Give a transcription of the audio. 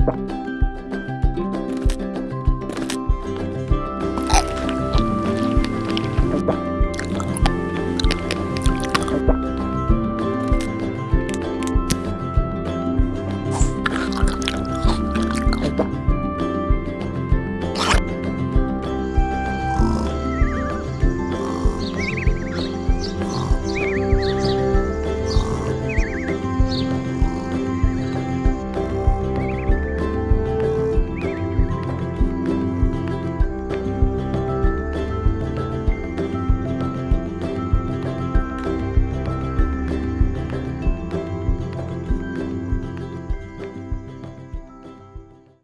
Bye.